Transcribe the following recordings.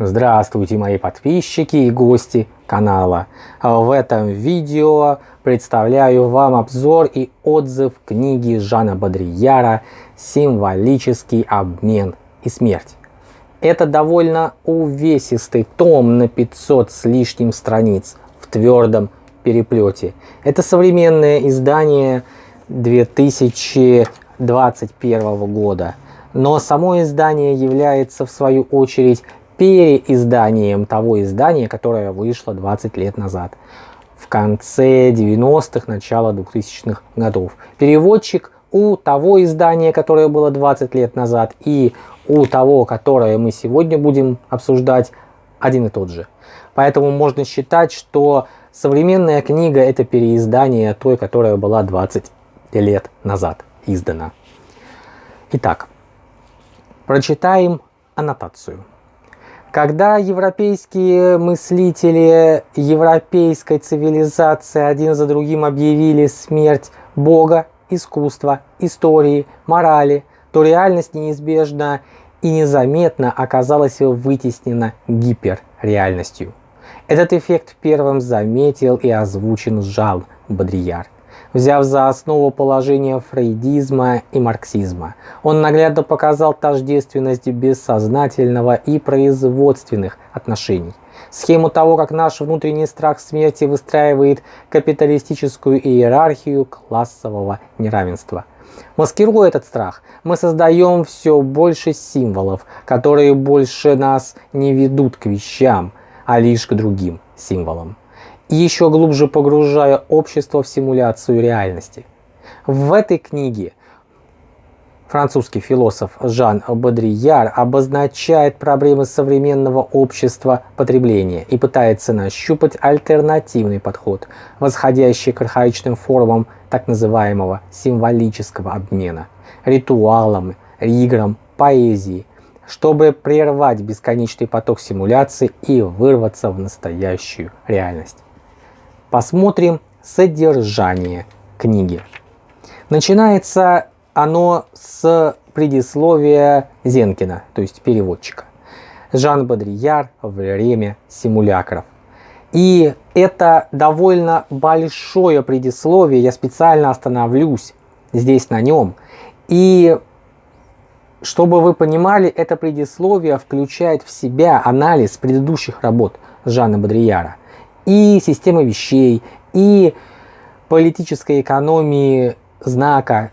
Здравствуйте мои подписчики и гости канала. В этом видео представляю вам обзор и отзыв книги Жана Бодрияра «Символический обмен и смерть». Это довольно увесистый том на 500 с лишним страниц в твердом переплете. Это современное издание 2021 года. Но само издание является в свою очередь переизданием того издания, которое вышло 20 лет назад, в конце 90-х, начало 2000-х годов. Переводчик у того издания, которое было 20 лет назад, и у того, которое мы сегодня будем обсуждать, один и тот же. Поэтому можно считать, что современная книга это переиздание той, которая была 20 лет назад издана. Итак, прочитаем аннотацию. Когда европейские мыслители европейской цивилизации один за другим объявили смерть Бога, искусства, истории, морали, то реальность неизбежно и незаметно оказалась вытеснена гиперреальностью. Этот эффект первым заметил и озвучен Жан Бодрияр взяв за основу положение фрейдизма и марксизма. Он наглядно показал тождественность бессознательного и производственных отношений. Схему того, как наш внутренний страх смерти выстраивает капиталистическую иерархию классового неравенства. Маскируя этот страх, мы создаем все больше символов, которые больше нас не ведут к вещам, а лишь к другим символам еще глубже погружая общество в симуляцию реальности. В этой книге французский философ Жан Бодрияр обозначает проблемы современного общества потребления и пытается нащупать альтернативный подход, восходящий к архаичным формам так называемого символического обмена, ритуалам, играм, поэзии, чтобы прервать бесконечный поток симуляций и вырваться в настоящую реальность. Посмотрим содержание книги. Начинается оно с предисловия Зенкина, то есть переводчика. Жан Бодрияр «Время симулякров». И это довольно большое предисловие, я специально остановлюсь здесь на нем. И чтобы вы понимали, это предисловие включает в себя анализ предыдущих работ Жана Бодрияра и системы вещей, и политической экономии знака,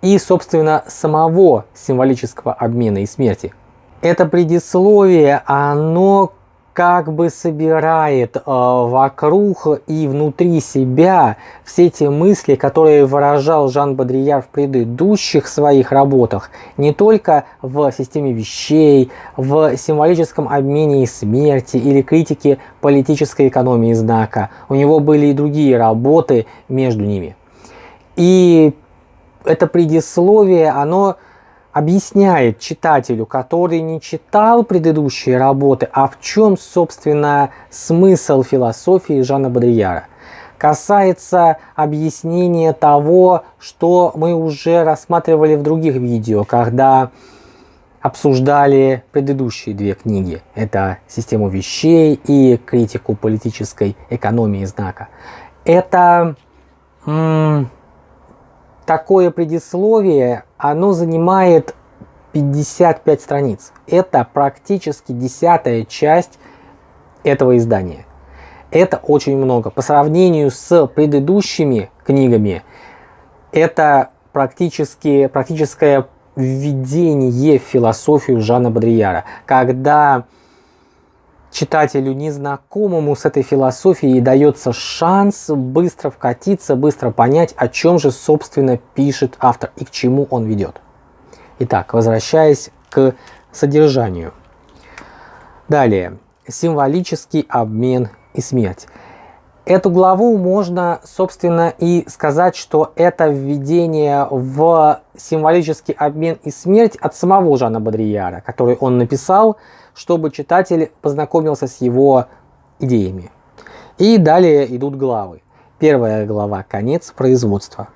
и, собственно, самого символического обмена и смерти. Это предисловие, оно как бы собирает э, вокруг и внутри себя все те мысли, которые выражал Жан Бодрияр в предыдущих своих работах, не только в системе вещей, в символическом обмене и смерти или критике политической экономии знака. У него были и другие работы между ними. И это предисловие, оно объясняет читателю, который не читал предыдущие работы, а в чем, собственно, смысл философии Жана Бодрияра. Касается объяснения того, что мы уже рассматривали в других видео, когда обсуждали предыдущие две книги. Это «Систему вещей» и «Критику политической экономии знака». Это такое предисловие, оно занимает 55 страниц. Это практически десятая часть этого издания. Это очень много. По сравнению с предыдущими книгами, это практически, практическое введение в философию Жана Бодрияра, когда читателю незнакомому с этой философией дается шанс быстро вкатиться, быстро понять, о чем же собственно пишет автор и к чему он ведет. Итак, возвращаясь к содержанию. Далее, символический обмен и смерть. Эту главу можно, собственно, и сказать, что это введение в символический обмен и смерть от самого Жана Бодрияра, который он написал, чтобы читатель познакомился с его идеями. И далее идут главы. Первая глава – конец производства.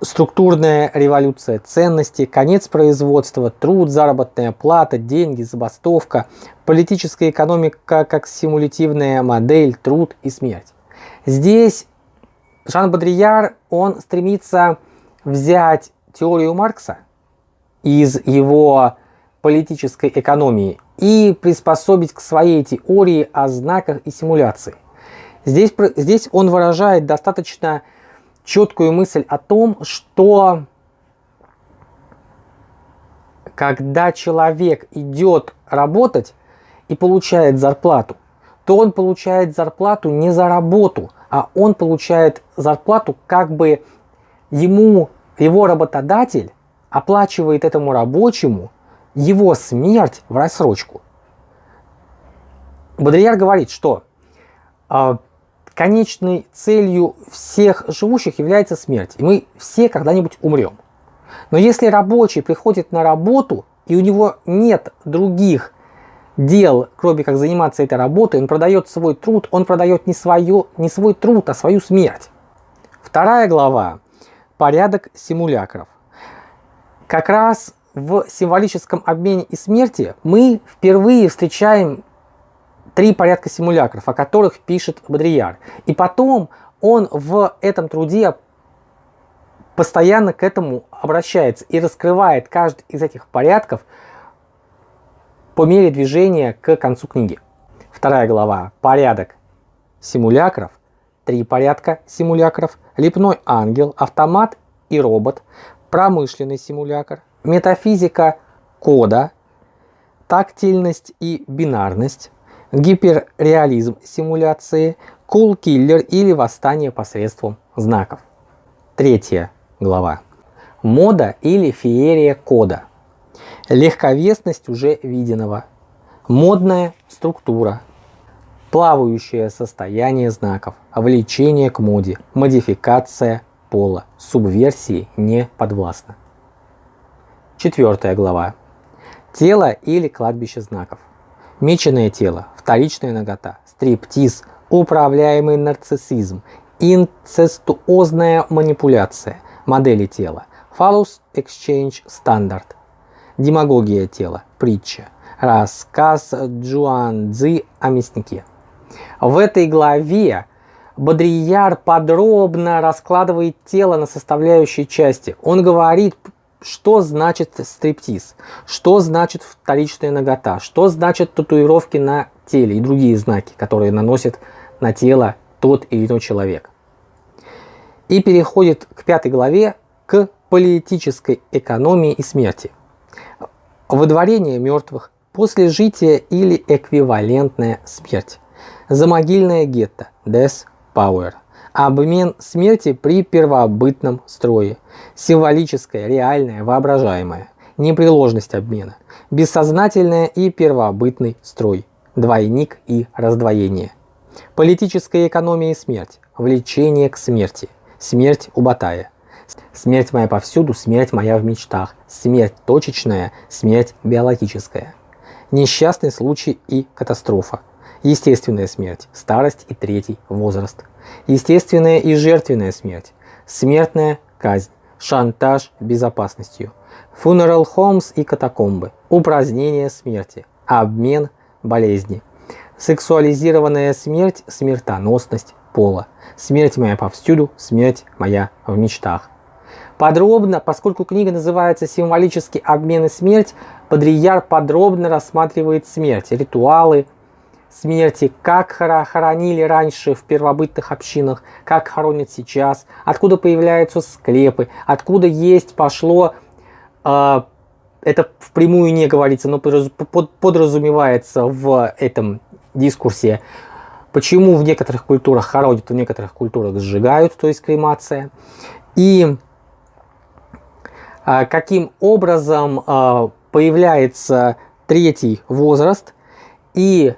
структурная революция ценностей, конец производства, труд, заработная плата, деньги, забастовка, политическая экономика как симулятивная модель, труд и смерть. Здесь Жан Бодрияр, он стремится взять теорию Маркса из его политической экономии и приспособить к своей теории о знаках и симуляции. Здесь, здесь он выражает достаточно четкую мысль о том, что когда человек идет работать и получает зарплату, то он получает зарплату не за работу, а он получает зарплату как бы ему, его работодатель оплачивает этому рабочему его смерть в рассрочку. Бодрияр говорит, что э, конечной целью всех живущих является смерть. И мы все когда-нибудь умрем. Но если рабочий приходит на работу, и у него нет других дел, кроме как заниматься этой работой, он продает свой труд, он продает не, свое, не свой труд, а свою смерть. Вторая глава – порядок симулякров. Как раз в символическом обмене и смерти мы впервые встречаем три порядка симулякров, о которых пишет Бодрияр. И потом он в этом труде постоянно к этому обращается и раскрывает каждый из этих порядков по мере движения к концу книги. Вторая глава. Порядок симулякров. Три порядка симулякров. Лепной ангел, автомат и робот. Промышленный симулякр метафизика кода, тактильность и бинарность, гиперреализм симуляции, кул-киллер или восстание посредством знаков. Третья глава. Мода или феерия кода. Легковесность уже виденного. Модная структура. Плавающее состояние знаков. Влечение к моде. Модификация пола. Субверсии не подвластна. Четвертая глава. Тело или кладбище знаков. Меченое тело, вторичная нагота, стриптиз, управляемый нарциссизм, инцестуозная манипуляция, модели тела, фалус exchange стандарт, демагогия тела, притча, рассказ Джуан Цзи о мяснике. В этой главе Бодрияр подробно раскладывает тело на составляющие части. Он говорит что значит стриптиз, что значит вторичная нагота, что значит татуировки на теле и другие знаки, которые наносит на тело тот или иной человек. И переходит к пятой главе, к политической экономии и смерти. Выдворение мертвых, после жития или эквивалентная смерть. Замогильное гетто, Death Power – обмен смерти при первобытном строе, символическое, реальное, воображаемое, непреложность обмена, бессознательное и первобытный строй, двойник и раздвоение, политическая экономия и смерть, влечение к смерти, смерть у Батая, смерть моя повсюду, смерть моя в мечтах, смерть точечная, смерть биологическая, несчастный случай и катастрофа, естественная смерть, старость и третий возраст – естественная и жертвенная смерть, смертная казнь, шантаж безопасностью, funeral homes и катакомбы, упразднение смерти, обмен болезни, сексуализированная смерть, смертоносность пола, смерть моя повсюду, смерть моя в мечтах. Подробно, поскольку книга называется «Символический обмен и смерть», Бодрияр подробно рассматривает смерть, ритуалы, смерти, как хоронили раньше в первобытных общинах, как хоронят сейчас, откуда появляются склепы, откуда есть пошло, э, это впрямую не говорится, но подразумевается в этом дискурсе, почему в некоторых культурах хоронят, в некоторых культурах сжигают, то есть кремация, и э, каким образом э, появляется третий возраст, и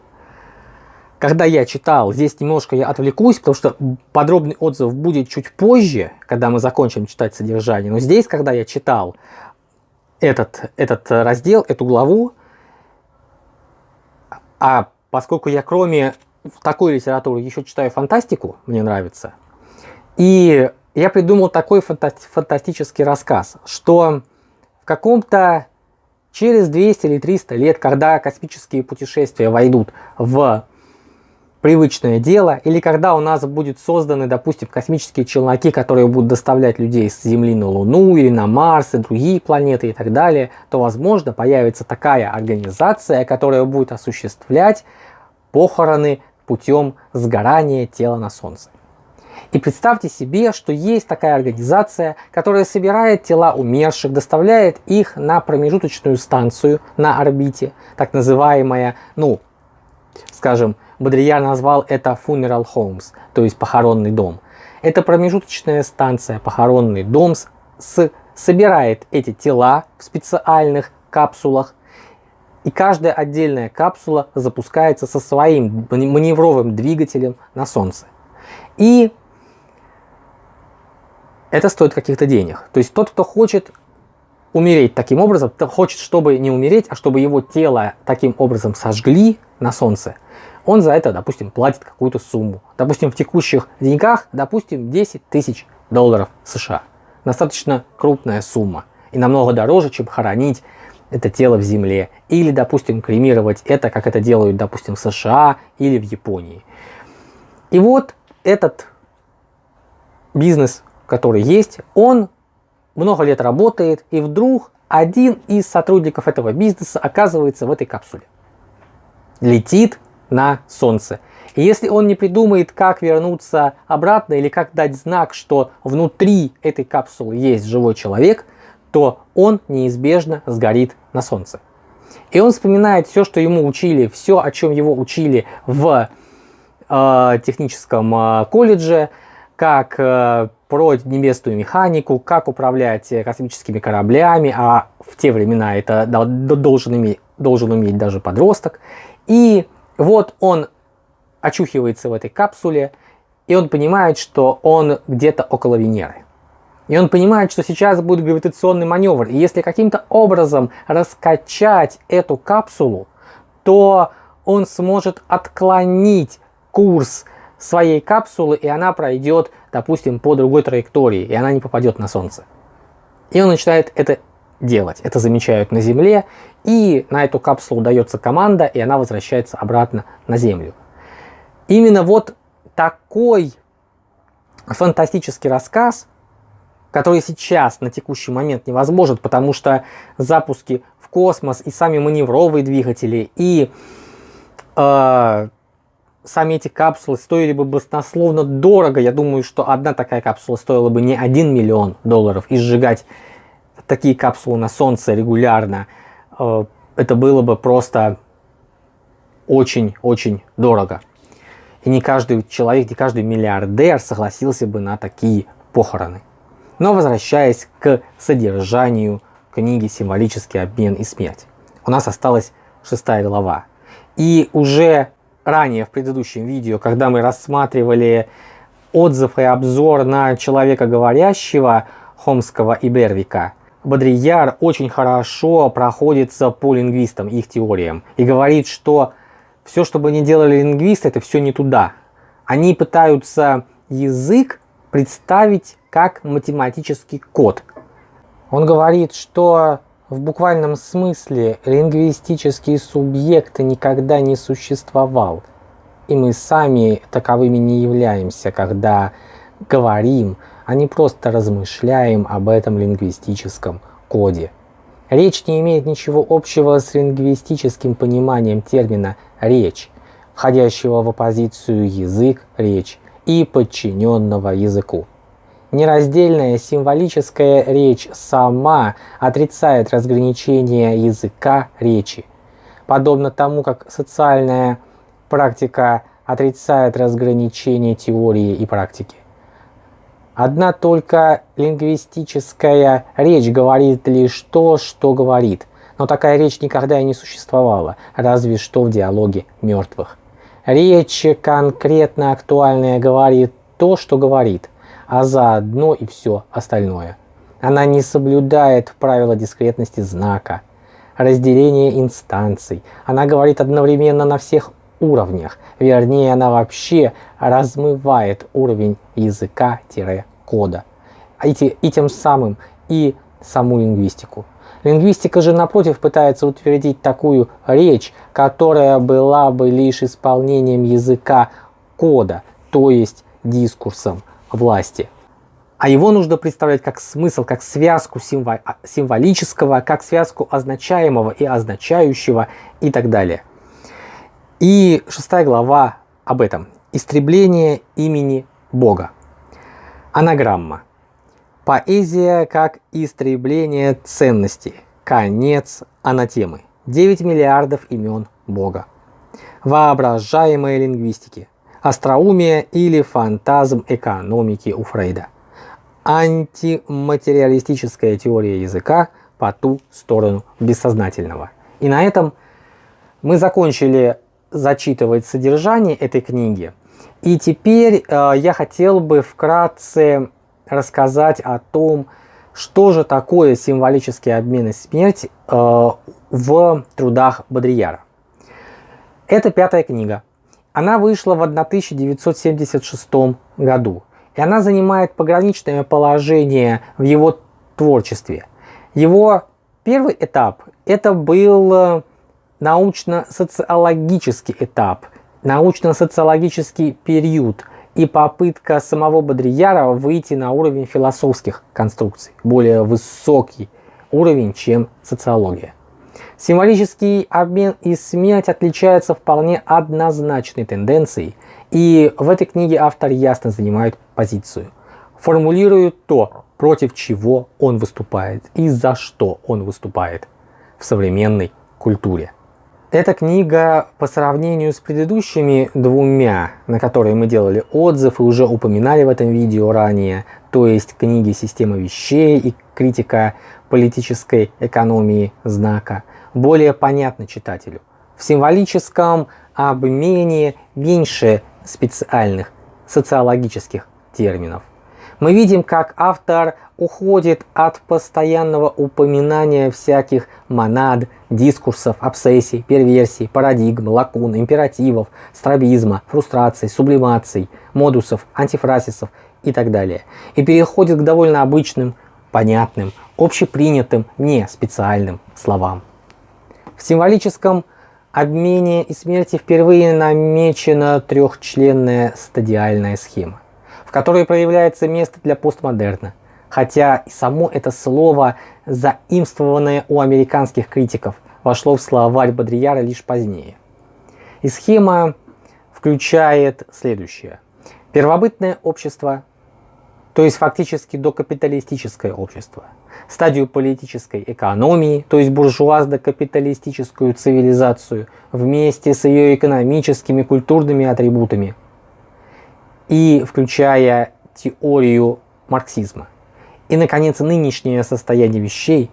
когда я читал, здесь немножко я отвлекусь, потому что подробный отзыв будет чуть позже, когда мы закончим читать содержание. Но здесь, когда я читал этот, этот раздел, эту главу, а поскольку я кроме такой литературы еще читаю фантастику, мне нравится, и я придумал такой фанта фантастический рассказ, что в каком-то через 200 или 300 лет, когда космические путешествия войдут в привычное дело, или когда у нас будут созданы, допустим, космические челноки, которые будут доставлять людей с Земли на Луну или на Марс и другие планеты и так далее, то, возможно, появится такая организация, которая будет осуществлять похороны путем сгорания тела на Солнце. И представьте себе, что есть такая организация, которая собирает тела умерших, доставляет их на промежуточную станцию на орбите, так называемая, ну, скажем, Бодрияр назвал это funeral homes, то есть похоронный дом. Это промежуточная станция, похоронный дом, с, собирает эти тела в специальных капсулах, и каждая отдельная капсула запускается со своим маневровым двигателем на Солнце. И это стоит каких-то денег. То есть тот, кто хочет умереть таким образом, хочет, чтобы не умереть, а чтобы его тело таким образом сожгли на Солнце, он за это, допустим, платит какую-то сумму. Допустим, в текущих деньгах, допустим, 10 тысяч долларов США. Достаточно крупная сумма. И намного дороже, чем хоронить это тело в земле. Или, допустим, кремировать это, как это делают, допустим, в США или в Японии. И вот этот бизнес, который есть, он много лет работает, и вдруг один из сотрудников этого бизнеса оказывается в этой капсуле. Летит на Солнце. И если он не придумает, как вернуться обратно или как дать знак, что внутри этой капсулы есть живой человек, то он неизбежно сгорит на Солнце. И он вспоминает все, что ему учили, все, о чем его учили в э, техническом э, колледже, как э, про небесную механику, как управлять космическими кораблями, а в те времена это должен иметь, должен уметь даже подросток. И вот он очухивается в этой капсуле, и он понимает, что он где-то около Венеры. И он понимает, что сейчас будет гравитационный маневр. И если каким-то образом раскачать эту капсулу, то он сможет отклонить курс своей капсулы, и она пройдет, допустим, по другой траектории, и она не попадет на Солнце. И он начинает это делать. Это замечают на Земле, и на эту капсулу дается команда, и она возвращается обратно на Землю. Именно вот такой фантастический рассказ, который сейчас на текущий момент невозможен, потому что запуски в космос и сами маневровые двигатели, и э, сами эти капсулы стоили бы баснословно дорого. Я думаю, что одна такая капсула стоила бы не 1 миллион долларов. И сжигать такие капсулы на Солнце регулярно, э, это было бы просто очень-очень дорого. И не каждый человек, не каждый миллиардер согласился бы на такие похороны. Но возвращаясь к содержанию книги «Символический обмен и смерть». У нас осталась шестая глава. И уже ранее в предыдущем видео, когда мы рассматривали отзыв и обзор на человека говорящего Хомского и Бервика, Бодрияр очень хорошо проходится по лингвистам, их теориям, и говорит, что все, что бы ни делали лингвисты, это все не туда. Они пытаются язык представить как математический код. Он говорит, что в буквальном смысле лингвистический субъект никогда не существовал. И мы сами таковыми не являемся, когда говорим, а не просто размышляем об этом лингвистическом коде. Речь не имеет ничего общего с лингвистическим пониманием термина «речь», входящего в оппозицию язык-речь и подчиненного языку. Нераздельная символическая речь сама отрицает разграничение языка речи, подобно тому, как социальная практика отрицает разграничение теории и практики. Одна только лингвистическая речь говорит лишь то, что говорит, но такая речь никогда и не существовала, разве что в диалоге мертвых. Речь конкретно актуальная говорит то, что говорит – а заодно и все остальное. Она не соблюдает правила дискретности знака, разделения инстанций. Она говорит одновременно на всех уровнях. Вернее, она вообще размывает уровень языка- кода, и, и тем самым и саму лингвистику. Лингвистика же, напротив, пытается утвердить такую речь, которая была бы лишь исполнением языка кода, то есть дискурсом власти. А его нужно представлять как смысл, как связку символического, как связку означаемого и означающего и так далее. И шестая глава об этом. Истребление имени Бога. Анаграмма. Поэзия как истребление ценностей. Конец анатемы. 9 миллиардов имен Бога. Воображаемые лингвистики. Остроумие или фантазм экономики у Фрейда. Антиматериалистическая теория языка по ту сторону бессознательного. И на этом мы закончили зачитывать содержание этой книги. И теперь э, я хотел бы вкратце рассказать о том, что же такое символический обмен и смерть э, в трудах Бодрияра. Это пятая книга. Она вышла в 1976 году, и она занимает пограничное положение в его творчестве. Его первый этап – это был э, научно-социологический этап, научно-социологический период – и попытка самого Бодрияра выйти на уровень философских конструкций, более высокий уровень, чем социология. Символический обмен и смерть отличаются вполне однозначной тенденцией, и в этой книге автор ясно занимает позицию. Формулирует то, против чего он выступает и за что он выступает в современной культуре. Эта книга по сравнению с предыдущими двумя, на которые мы делали отзыв и уже упоминали в этом видео ранее, то есть книги «Система вещей» и «Критика политической экономии знака», более понятна читателю. В символическом обмене меньше специальных социологических терминов. Мы видим, как автор уходит от постоянного упоминания всяких монад, дискурсов, обсессий, перверсий, парадигм, лакун, императивов, стробизма, фрустраций, сублимаций, модусов, антифразисов и так далее. И переходит к довольно обычным, понятным, общепринятым, не специальным словам. В символическом обмене и смерти впервые намечена трехчленная стадиальная схема, в которой проявляется место для постмодерна, хотя само это слово, заимствованное у американских критиков, вошло в словарь Бодрияра лишь позднее. И схема включает следующее. Первобытное общество, то есть фактически докапиталистическое общество, стадию политической экономии, то есть буржуазно-капиталистическую цивилизацию, вместе с ее экономическими культурными атрибутами, и включая теорию марксизма. И, наконец, нынешнее состояние вещей,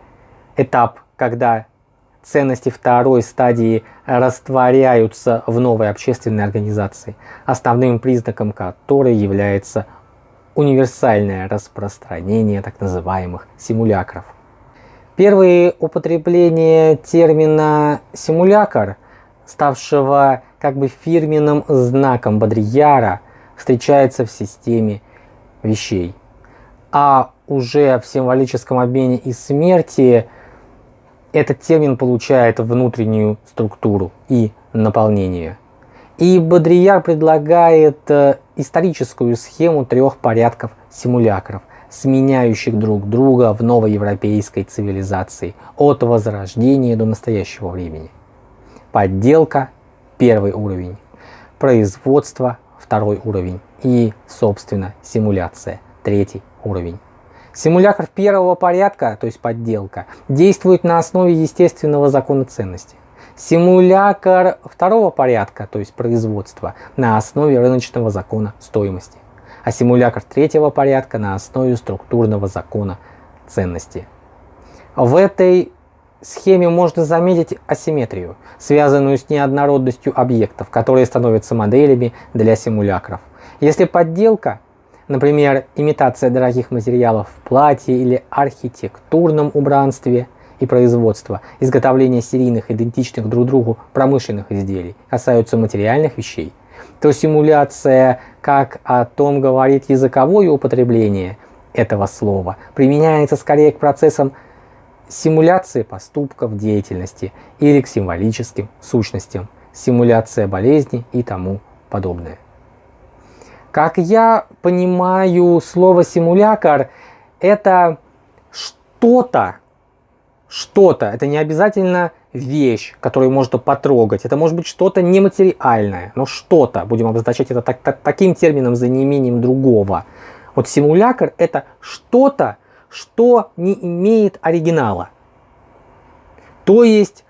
этап, когда ценности второй стадии растворяются в новой общественной организации, основным признаком которой является универсальное распространение так называемых симулякров. Первые употребления термина «симулякр», ставшего как бы фирменным знаком Бодрияра, встречается в системе вещей. А уже в символическом обмене и смерти этот термин получает внутреннюю структуру и наполнение. И Бодрияр предлагает э, историческую схему трех порядков симулякров, сменяющих друг друга в новоевропейской цивилизации от возрождения до настоящего времени. Подделка – первый уровень, производство – второй уровень и, собственно, симуляция – третий уровень. Симулятор первого порядка, то есть подделка, действует на основе естественного закона ценности. Симулятор второго порядка, то есть производства, на основе рыночного закона стоимости. А симулятор третьего порядка на основе структурного закона ценности. В этой схеме можно заметить асимметрию, связанную с неоднородностью объектов, которые становятся моделями для симулякров. Если подделка Например, имитация дорогих материалов в платье или архитектурном убранстве и производство, изготовление серийных идентичных друг другу промышленных изделий касаются материальных вещей, то симуляция, как о том говорит языковое употребление этого слова, применяется скорее к процессам симуляции поступков деятельности или к символическим сущностям, симуляция болезни и тому подобное. Как я понимаю, слово симулятор это что-то, что-то, это не обязательно вещь, которую можно потрогать, это может быть что-то нематериальное, но что-то, будем обозначать это так, так, таким термином за неимением другого. Вот симулятор это что-то, что не имеет оригинала. То есть,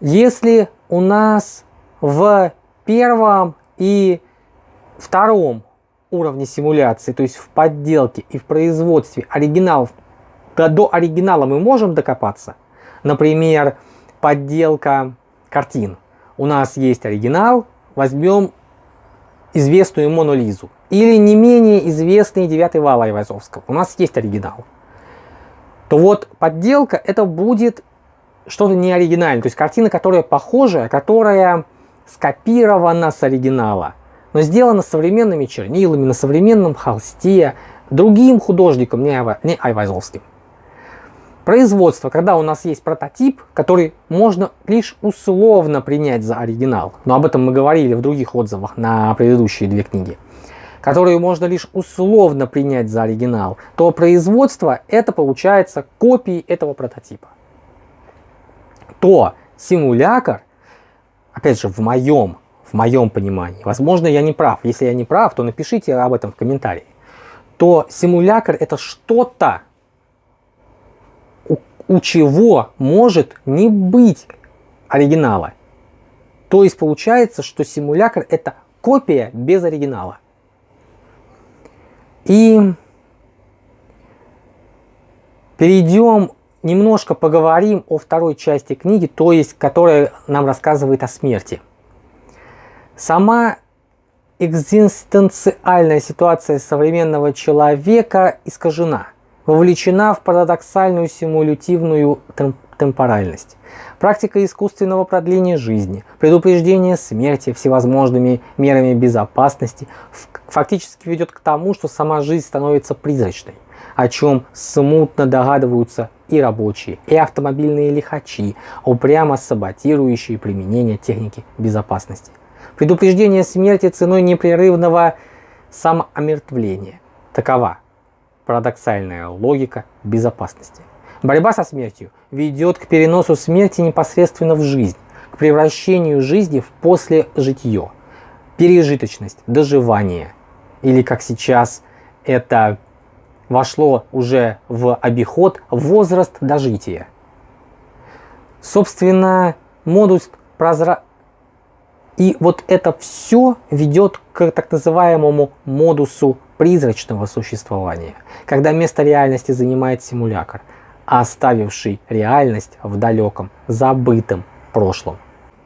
если у нас в первом и втором уровне симуляции, то есть в подделке и в производстве оригиналов, до, до оригинала мы можем докопаться. Например, подделка картин. У нас есть оригинал, возьмем известную Мону Лизу. Или не менее известный девятый вал Айвазовского. У нас есть оригинал. То вот подделка это будет что-то не оригинальное. То есть картина, которая похожая, которая скопирована с оригинала. Но сделана современными чернилами, на современном холсте, другим художником, не, Айвазовским. Производство, когда у нас есть прототип, который можно лишь условно принять за оригинал, но об этом мы говорили в других отзывах на предыдущие две книги, которую можно лишь условно принять за оригинал, то производство это получается копии этого прототипа. То симулятор, опять же в моем, в моем понимании, возможно я не прав, если я не прав, то напишите об этом в комментарии, то симулятор это что-то, у чего может не быть оригинала. То есть получается, что симулятор это копия без оригинала. И перейдем, немножко поговорим о второй части книги, то есть которая нам рассказывает о смерти. Сама экзистенциальная ситуация современного человека искажена вовлечена в парадоксальную симулятивную темпоральность. Практика искусственного продления жизни, предупреждение смерти всевозможными мерами безопасности фактически ведет к тому, что сама жизнь становится призрачной, о чем смутно догадываются и рабочие, и автомобильные лихачи, упрямо саботирующие применение техники безопасности. Предупреждение смерти ценой непрерывного самоомертвления. Такова Парадоксальная логика безопасности. Борьба со смертью ведет к переносу смерти непосредственно в жизнь, к превращению жизни в посложитье, пережиточность, доживание. Или как сейчас это вошло уже в обиход возраст дожития. Собственно, модус прозра... И вот это все ведет к так называемому модусу призрачного существования, когда место реальности занимает симулятор, оставивший реальность в далеком, забытом прошлом.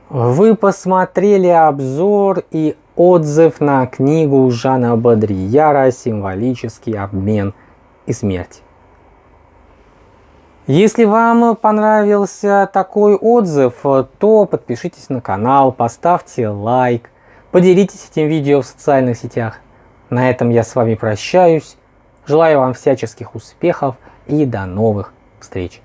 Вы посмотрели обзор и отзыв на книгу Жана Бодрияра «Символический обмен и смерть». Если вам понравился такой отзыв, то подпишитесь на канал, поставьте лайк, поделитесь этим видео в социальных сетях. На этом я с вами прощаюсь. Желаю вам всяческих успехов и до новых встреч.